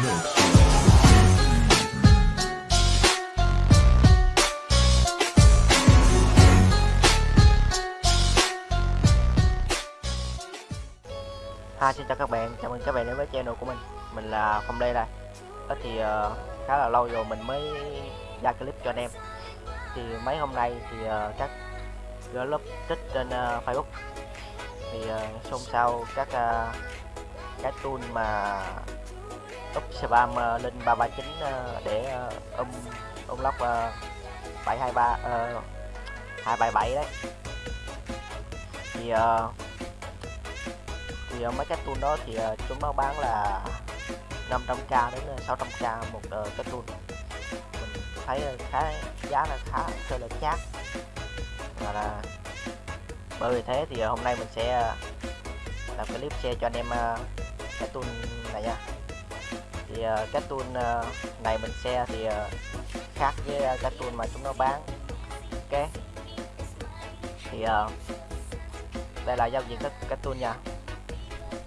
Hi xin chào các bạn, chào mừng các bạn đến với channel của mình. Mình là Phong Lê đây. Đó thì uh, khá là lâu rồi mình mới ra clip cho anh em. Thì mấy hôm nay thì uh, các group tích trên uh, Facebook. Thì uh, xôn xao các uh, cái tool mà úp spam uh, ờ, lên 339 uh, ờ, để uh, um lóc uh, 723 uh, 277 đấy. Thì uh, thì uh, mấy cái tool đó thì uh, chúng nó bán là 500k đến 600k một uh, cái tool mình thấy khá giá là khá hơi là chát. Và là bởi vì thế thì uh, hôm nay mình sẽ uh, làm clip share cho anh em uh, cái tool này nha thì uh, cái tool uh, này mình xe thì uh, khác với uh, cái tool mà chúng nó bán. Ok? Thì uh, đây là giao diện các cái tool nha.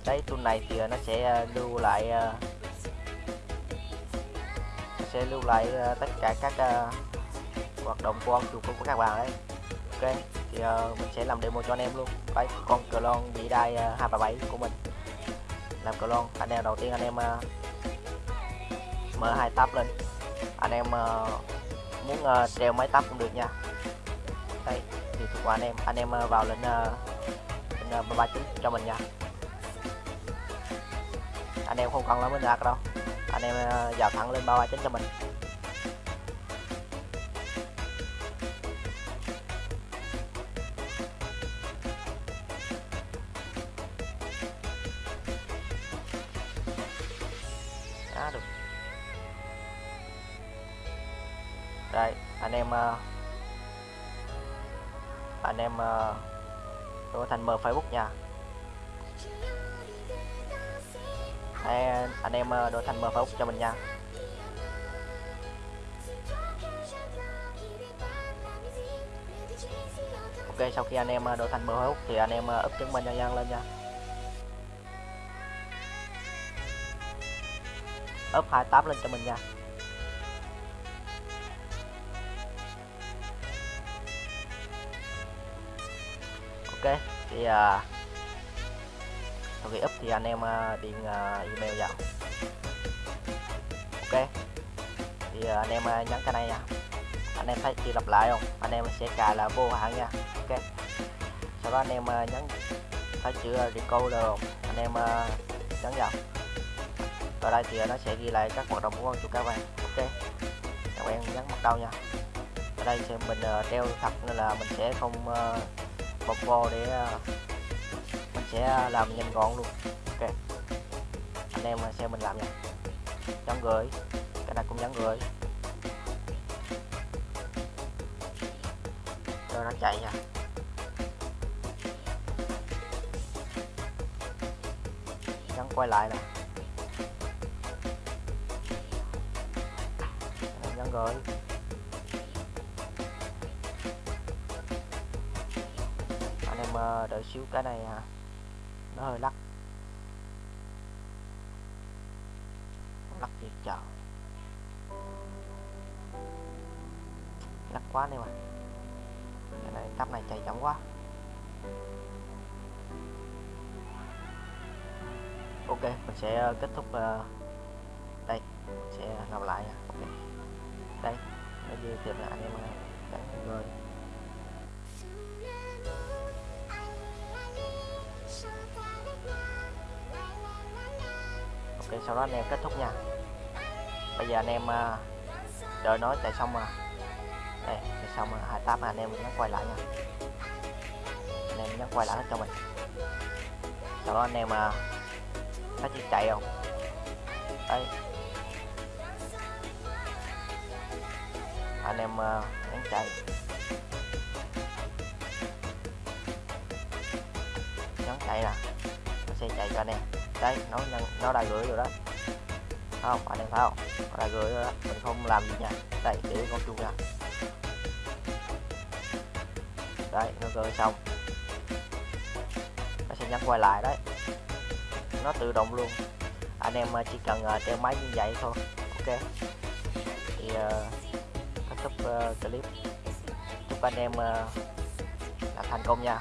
Đấy tool này thì nó sẽ lưu lại sẽ lưu lại tất cả các hoạt động của ông chủ của các bạn đấy ok? Thì mình sẽ làm demo cho anh em luôn. Đấy con clone bị đai 237 của mình. Làm clone anh em đầu tiên anh em mở hai tab lên. Anh em ờ, muốn ờ, treo máy tab cũng được nha. Đây, thì thuộc anh em. Anh em ờ, vào lên lên 39 cho mình nha. Anh em không cần lắm mới đạt đâu. Anh em vào thẳng lên 339 cho mình. Đã được đây anh em ờ, anh em ờ, đổi thành mờ Facebook nha. Đây, anh em ờ, đổi thành mờ Facebook cho mình nha. Ok sau khi anh em đổi thành mờ Facebook thì anh em ờ, úp chứng minh nhân dân lên nha. Úp hai lên cho mình nha. Ok thì à, sau khi up thì anh em uh, điền uh, email vào. Ok thì uh, anh em uh, nhấn cái này nha. Anh em thấy chưa lặp lại không? Anh em sẽ cài là vô hạn nha. Ok. Sau đó anh em uh, nhấn thấy chữ record không? Anh em uh, nhấn vào. Ở đây thì nó sẽ ghi lại các hoạt động của con chuột các bạn ok. Các bạn nhấn bắt đầu nha. Ở đây thì mình uh, treo thật nên là mình sẽ không uh, bọc vô để à, mình sẽ làm nhanh gọn luôn. Ok. Anh em xem mình làm nha. Nhắn gửi. Cái này cũng nhắn gửi. Rồi nó chạy nha. Nhắn quay lại nè. Nhắn gửi. Mà đợi xíu cái này à. Nó hơi lắc. Lắc thiệt chợ lắc quá đi mà. Cái này tắp này chạy chậm quá. Ok mình sẽ ờ, kết thúc uh, đây. Mình sẽ làm lại. Ok. Đây. Nó như tiếp là anh em uh, người ok sau đó anh em kết thúc nha. Bây giờ anh em à, đợi nó chạy xong mà. Đây chạy xong mà hai tab anh em nhấn quay lại nha. Anh em nhấn quay lại hết cho mình. Sau đó anh em uh, thấy chiếc chạy không? Đây. Anh em à, uh, nhấn chạy. Nhấn chạy nè sẽ chạy cho anh em đây nó nó đã gửi rồi đó. Không anh em thấy không? Nó đã gửi rồi đó. Mình không làm gì nha. Đây để con chuông nha. Đấy nó gửi xong. Nó sẽ nhắn quay lại đấy. Nó tự động luôn. Anh em à, chỉ cần à, treo máy như vậy thôi. Ok. Thì ờ, kết thúc uh, clip. Chúc anh em uh, là thành công nha.